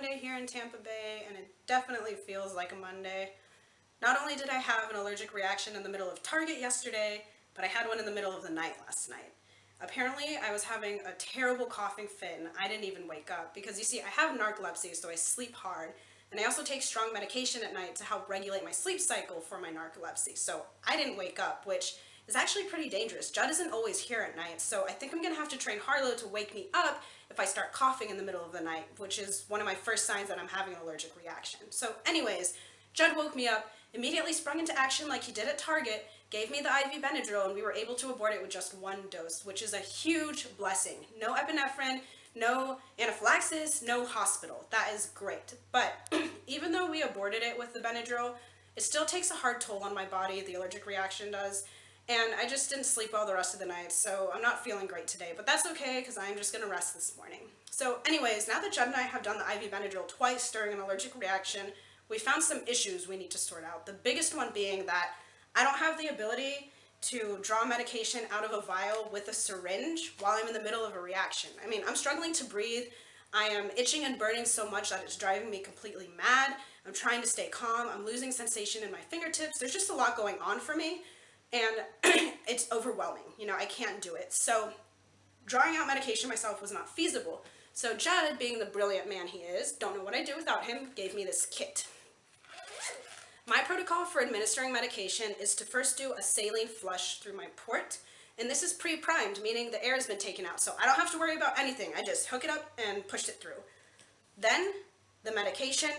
Monday here in Tampa Bay and it definitely feels like a Monday. Not only did I have an allergic reaction in the middle of Target yesterday, but I had one in the middle of the night last night. Apparently I was having a terrible coughing fit and I didn't even wake up because you see I have narcolepsy so I sleep hard and I also take strong medication at night to help regulate my sleep cycle for my narcolepsy. So I didn't wake up, which is actually pretty dangerous. Judd isn't always here at night, so I think I'm gonna have to train Harlow to wake me up if I start coughing in the middle of the night, which is one of my first signs that I'm having an allergic reaction. So anyways, Judd woke me up, immediately sprung into action like he did at Target, gave me the IV Benadryl, and we were able to abort it with just one dose, which is a huge blessing. No epinephrine, no anaphylaxis, no hospital. That is great. But even though we aborted it with the Benadryl, it still takes a hard toll on my body, the allergic reaction does, and I just didn't sleep well the rest of the night, so I'm not feeling great today, but that's okay because I'm just gonna rest this morning. So anyways, now that Judd and I have done the IV Benadryl twice during an allergic reaction, we found some issues we need to sort out. The biggest one being that I don't have the ability to draw medication out of a vial with a syringe while I'm in the middle of a reaction. I mean, I'm struggling to breathe. I am itching and burning so much that it's driving me completely mad. I'm trying to stay calm. I'm losing sensation in my fingertips. There's just a lot going on for me and it's overwhelming. You know, I can't do it. So drawing out medication myself was not feasible. So Judd, being the brilliant man he is, don't know what I'd do without him, gave me this kit. My protocol for administering medication is to first do a saline flush through my port, and this is pre-primed, meaning the air has been taken out, so I don't have to worry about anything. I just hook it up and push it through. Then, the medication,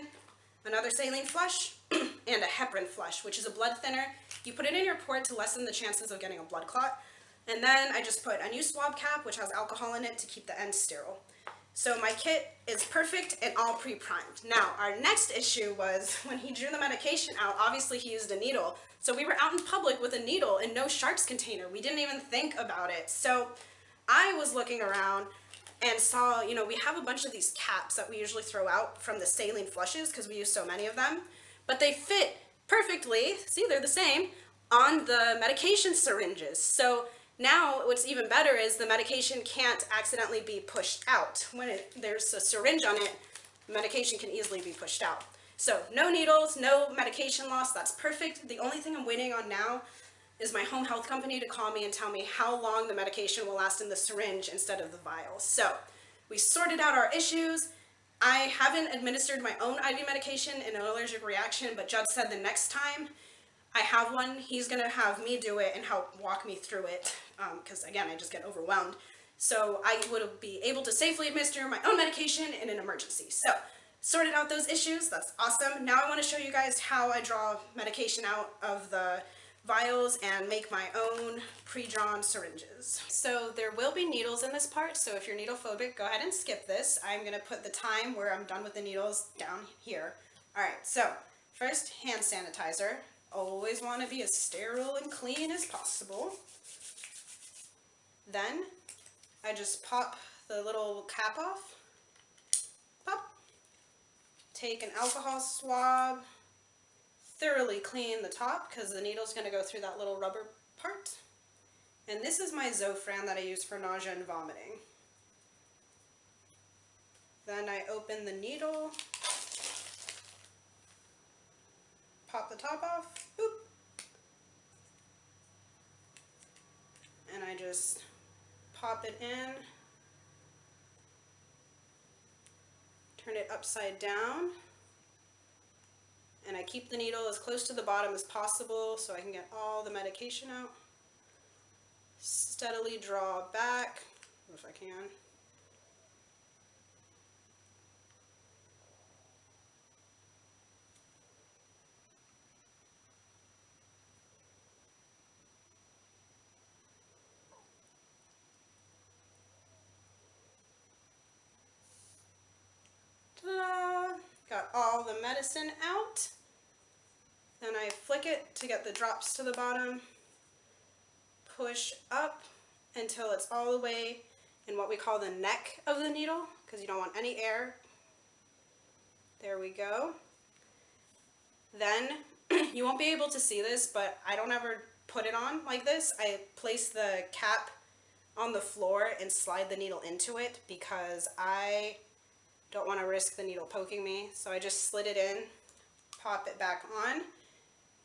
another saline flush, and a heparin flush, which is a blood thinner. You put it in your port to lessen the chances of getting a blood clot. And then I just put a new swab cap, which has alcohol in it to keep the end sterile. So my kit is perfect and all pre-primed. Now, our next issue was when he drew the medication out, obviously he used a needle. So we were out in public with a needle and no sharps container. We didn't even think about it. So I was looking around and saw, you know, we have a bunch of these caps that we usually throw out from the saline flushes because we use so many of them, but they fit perfectly, see they're the same, on the medication syringes. So now what's even better is the medication can't accidentally be pushed out. When it, there's a syringe on it, medication can easily be pushed out. So no needles, no medication loss, that's perfect. The only thing I'm waiting on now is my home health company to call me and tell me how long the medication will last in the syringe instead of the vial. So we sorted out our issues. I haven't administered my own IV medication in an allergic reaction, but Judd said the next time I have one, he's going to have me do it and help walk me through it because, um, again, I just get overwhelmed. So I would be able to safely administer my own medication in an emergency. So sorted out those issues. That's awesome. Now I want to show you guys how I draw medication out of the vials and make my own pre-drawn syringes. So there will be needles in this part, so if you're needle phobic, go ahead and skip this. I'm gonna put the time where I'm done with the needles down here. All right, so first hand sanitizer. Always wanna be as sterile and clean as possible. Then I just pop the little cap off, pop, take an alcohol swab, thoroughly clean the top because the needle's going to go through that little rubber part. And this is my Zofran that I use for nausea and vomiting. Then I open the needle, pop the top off, boop, and I just pop it in, turn it upside down, and I keep the needle as close to the bottom as possible so I can get all the medication out. Steadily draw back, if I can. Got all the medicine out. Then I flick it to get the drops to the bottom. Push up until it's all the way in what we call the neck of the needle because you don't want any air. There we go. Then you won't be able to see this, but I don't ever put it on like this. I place the cap on the floor and slide the needle into it because I Don't want to risk the needle poking me, so I just slid it in, pop it back on.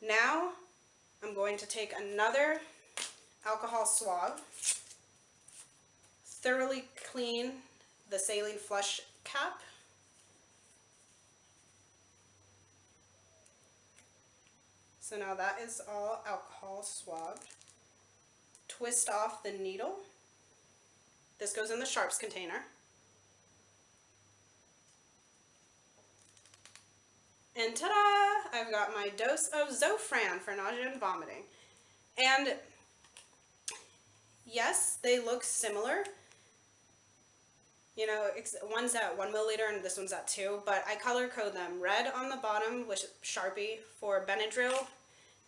Now I'm going to take another alcohol swab, thoroughly clean the saline flush cap. So now that is all alcohol swabbed. Twist off the needle. This goes in the sharps container. And ta-da! I've got my dose of Zofran for nausea and vomiting. And yes, they look similar. You know, one's at one milliliter and this one's at two, but I color code them. Red on the bottom with Sharpie for Benadryl,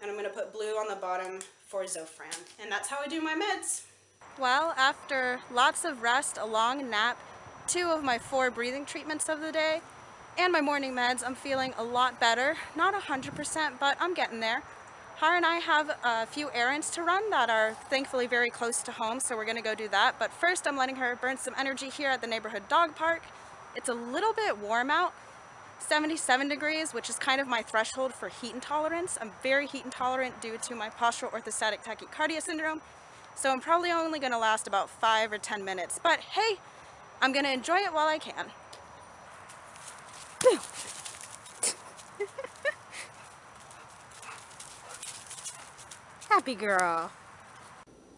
and I'm gonna put blue on the bottom for Zofran. And that's how I do my meds. Well, after lots of rest, a long nap, two of my four breathing treatments of the day, and my morning meds, I'm feeling a lot better. Not 100%, but I'm getting there. Har and I have a few errands to run that are thankfully very close to home, so we're gonna go do that. But first, I'm letting her burn some energy here at the neighborhood dog park. It's a little bit warm out, 77 degrees, which is kind of my threshold for heat intolerance. I'm very heat intolerant due to my postural orthostatic tachycardia syndrome, so I'm probably only gonna last about five or 10 minutes. But hey, I'm gonna enjoy it while I can. Happy girl.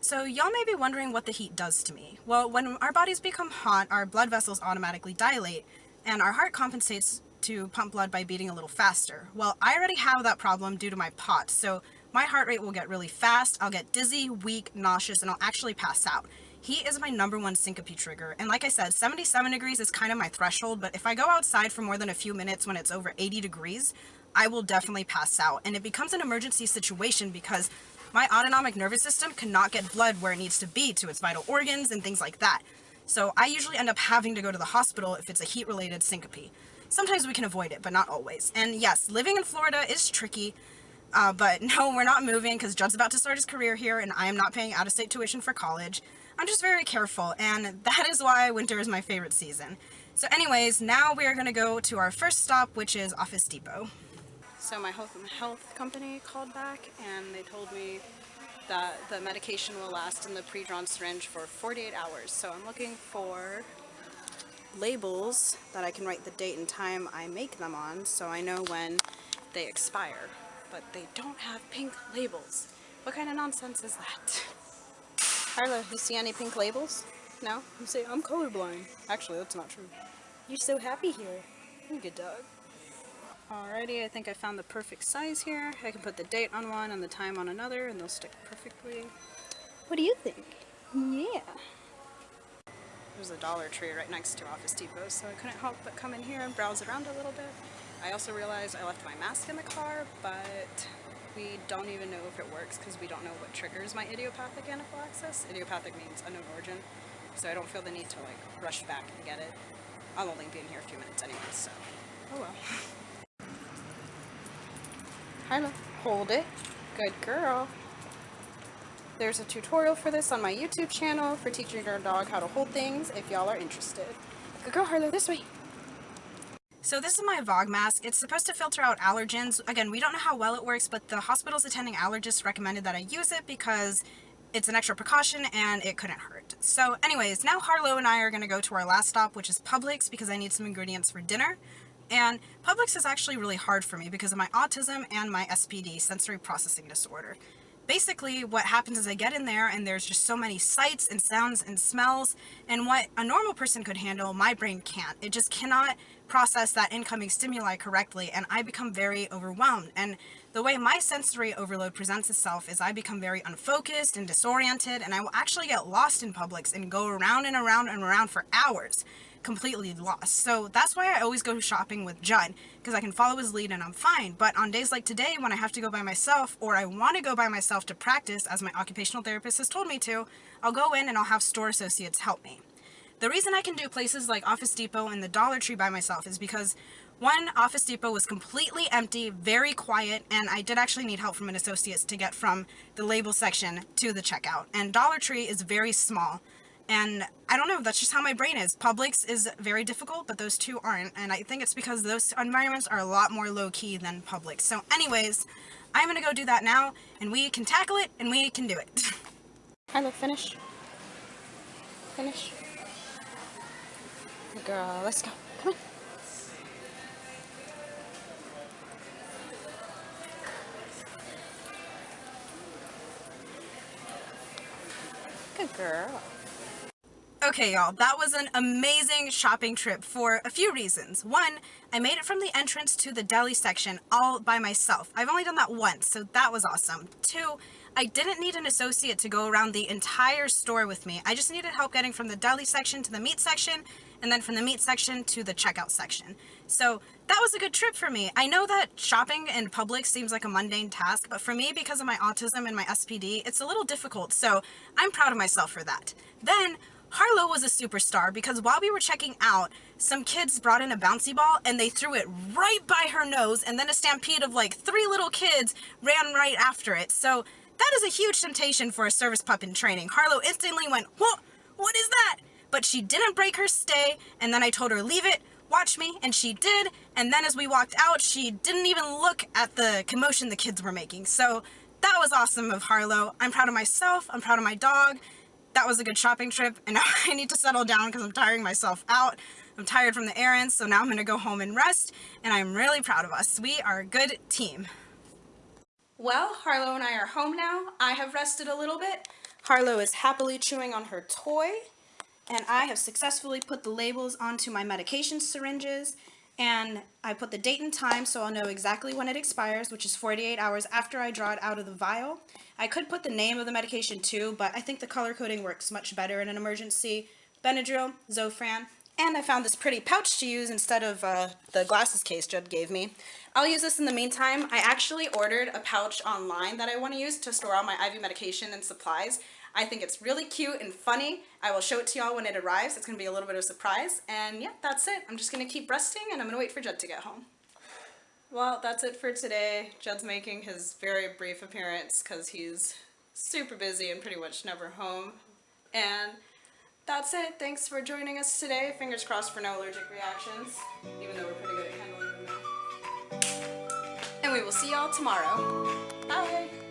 So y'all may be wondering what the heat does to me. Well, when our bodies become hot, our blood vessels automatically dilate, and our heart compensates to pump blood by beating a little faster. Well, I already have that problem due to my pot, so my heart rate will get really fast, I'll get dizzy, weak, nauseous, and I'll actually pass out. Heat is my number one syncope trigger, and like I said, 77 degrees is kind of my threshold, but if I go outside for more than a few minutes when it's over 80 degrees, I will definitely pass out, and it becomes an emergency situation because my autonomic nervous system cannot get blood where it needs to be to its vital organs and things like that. So I usually end up having to go to the hospital if it's a heat-related syncope. Sometimes we can avoid it, but not always. And yes, living in Florida is tricky, uh, but no, we're not moving because Judd's about to start his career here and I am not paying out-of-state tuition for college. I'm just very careful and that is why winter is my favorite season. So anyways, now we are going to go to our first stop, which is Office Depot. So my health, health company called back and they told me that the medication will last in the pre-drawn syringe for 48 hours. So I'm looking for labels that I can write the date and time I make them on so I know when they expire. But they don't have pink labels. What kind of nonsense is that? Harlow, you see any pink labels? No? You say, I'm colorblind. Actually, that's not true. You're so happy here. You're a good dog. Alrighty, I think I found the perfect size here. I can put the date on one and the time on another and they'll stick perfectly. What do you think? Yeah. There's a Dollar Tree right next to Office Depot, so I couldn't help but come in here and browse around a little bit. I also realized I left my mask in the car, but we don't even know if it works because we don't know what triggers my idiopathic anaphylaxis. Idiopathic means unknown origin, so I don't feel the need to like rush back and get it. I'll only be in here a few minutes anyway, so oh well. Harlow, hold it. Good girl. There's a tutorial for this on my YouTube channel for teaching your dog how to hold things if y'all are interested. Good girl, Harlow, this way. So this is my Vogmask. It's supposed to filter out allergens. Again, we don't know how well it works, but the hospital's attending allergists recommended that I use it because it's an extra precaution and it couldn't hurt. So anyways, now Harlow and I are going to go to our last stop, which is Publix, because I need some ingredients for dinner. And Publix is actually really hard for me because of my autism and my SPD, sensory processing disorder basically what happens is I get in there and there's just so many sights and sounds and smells and what a normal person could handle, my brain can't. It just cannot process that incoming stimuli correctly and I become very overwhelmed. And the way my sensory overload presents itself is I become very unfocused and disoriented and I will actually get lost in Publix and go around and around and around for hours completely lost. So that's why I always go shopping with Judd, because I can follow his lead and I'm fine. But on days like today, when I have to go by myself, or I want to go by myself to practice, as my occupational therapist has told me to, I'll go in and I'll have store associates help me. The reason I can do places like Office Depot and the Dollar Tree by myself is because one, Office Depot was completely empty, very quiet, and I did actually need help from an associate to get from the label section to the checkout. And Dollar Tree is very small, And I don't know, that's just how my brain is. Publix is very difficult, but those two aren't. And I think it's because those environments are a lot more low-key than Publix. So anyways, I'm gonna go do that now, and we can tackle it, and we can do it. Harlow, finish. Finish. Good girl, let's go. Come on. Good girl. Okay, y'all, that was an amazing shopping trip for a few reasons. One, I made it from the entrance to the deli section all by myself. I've only done that once, so that was awesome. Two, I didn't need an associate to go around the entire store with me. I just needed help getting from the deli section to the meat section, and then from the meat section to the checkout section. So that was a good trip for me. I know that shopping in public seems like a mundane task, but for me, because of my autism and my SPD, it's a little difficult, so I'm proud of myself for that. Then, Harlow was a superstar because while we were checking out, some kids brought in a bouncy ball and they threw it right by her nose and then a stampede of like three little kids ran right after it. So that is a huge temptation for a service pup in training. Harlow instantly went, what? What is that? But she didn't break her stay and then I told her, leave it, watch me, and she did. And then as we walked out, she didn't even look at the commotion the kids were making. So that was awesome of Harlow. I'm proud of myself, I'm proud of my dog, that was a good shopping trip and now I need to settle down because I'm tiring myself out. I'm tired from the errands, so now I'm gonna go home and rest and I'm really proud of us. We are a good team. Well, Harlow and I are home now. I have rested a little bit. Harlow is happily chewing on her toy and I have successfully put the labels onto my medication syringes and I put the date and time so I'll know exactly when it expires, which is 48 hours after I draw it out of the vial. I could put the name of the medication too, but I think the color coding works much better in an emergency. Benadryl, Zofran, and I found this pretty pouch to use instead of uh, the glasses case Judd gave me. I'll use this in the meantime. I actually ordered a pouch online that I want to use to store all my IV medication and supplies. I think it's really cute and funny. I will show it to y'all when it arrives. It's going to be a little bit of a surprise. And yeah, that's it. I'm just going to keep resting and I'm going to wait for Judd to get home. Well, that's it for today. Judd's making his very brief appearance because he's super busy and pretty much never home. And that's it. Thanks for joining us today. Fingers crossed for no allergic reactions, even though we're pretty good at handling them. And we will see y'all tomorrow. Bye!